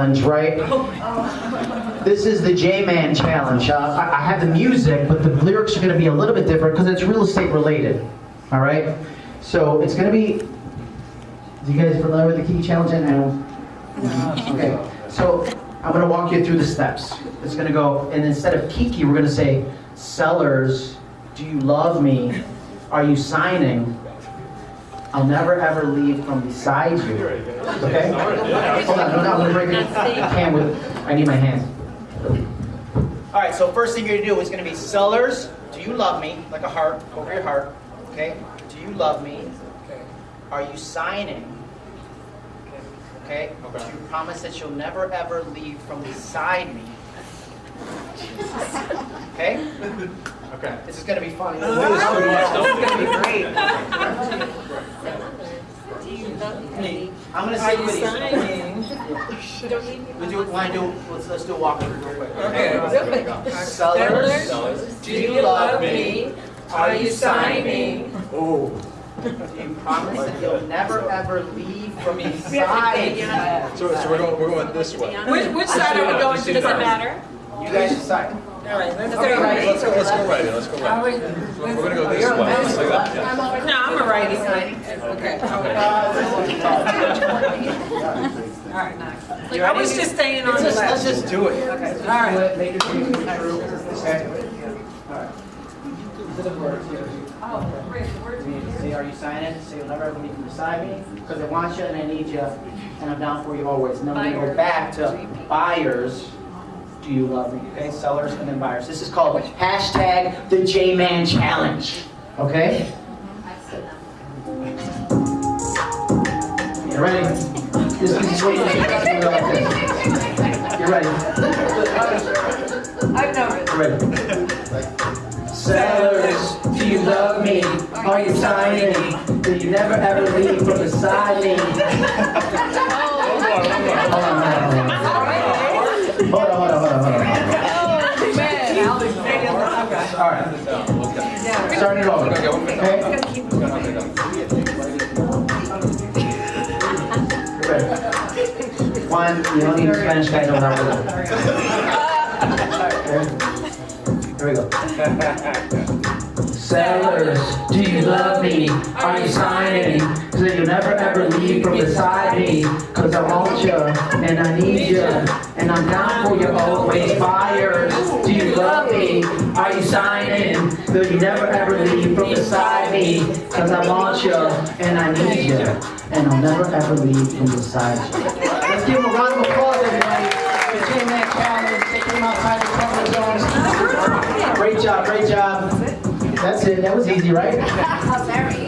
challenge, right? This is the J-Man challenge. Uh, I, I have the music, but the lyrics are going to be a little bit different because it's real estate related. All right? So it's going to be. Do you guys familiar with the Kiki challenge? I know. Okay. So I'm going to walk you through the steps. It's going to go, and instead of Kiki, we're going to say, "Sellers, do you love me? Are you signing?" I'll never ever leave from beside you. Okay? Hold on, no, no, I'm gonna break it. I can't with, I need my hands. All right, so first thing you're gonna do is gonna be sellers, do you love me? Like a heart, over your heart, okay? Do you love me? Okay. Are you signing? Okay? Do you promise that you'll never ever leave from beside me? Okay? Okay. This is gonna be fun. This is gonna be great. I'm gonna say Are you with you. signing? We do, wanna do, let's, let's do a walkthrough real quick. Okay. Sellers, Sellers, do you love me? Are you signing? Oh. Do you promise that you'll never ever leave from beside me? So, so we're going, we're going this way. Which, which side are we going to? Does it matter? You guys decide. All right, let's Okay, go. ready? Let's go, let's go right in, let's go Are right. we- We're gonna go this way. Let's that, yeah. No, I'm a righty. Okay. All right. You I was just staying on Let's the just, let's just do it. Okay, all right. do it, Make your dreams come true. Okay? Alright. These are the words here. Say, are you signing? Say you'll never ever leave from beside me, because I want you and I need you, and I'm down for you always. And then we're go back to buyers. Do you love me? Okay, sellers and then buyers. This is called hashtag the J-Man Challenge. Okay? You ready? This is what you do like this. You ready? I know it. Ready. Sellers, do you love me? Are you signing? Do you never ever leave from beside me? Hold on, hold on. All right, starting it over. Okay, one. Okay? One, you don't need Spanish guys over there. Here we go. Sellers, do you love me? Are you signing? So you'll never ever leave from beside me. Cause I want you and I need you. And I'm down So you never ever leave from beside me. Cause I want you and I need you. And I'll never ever leave from beside you. Let's give them a round of applause, everybody. The J-Man Challenge, they came outside the comfort zone. Great job, great job. That's it, that was easy, right? Very.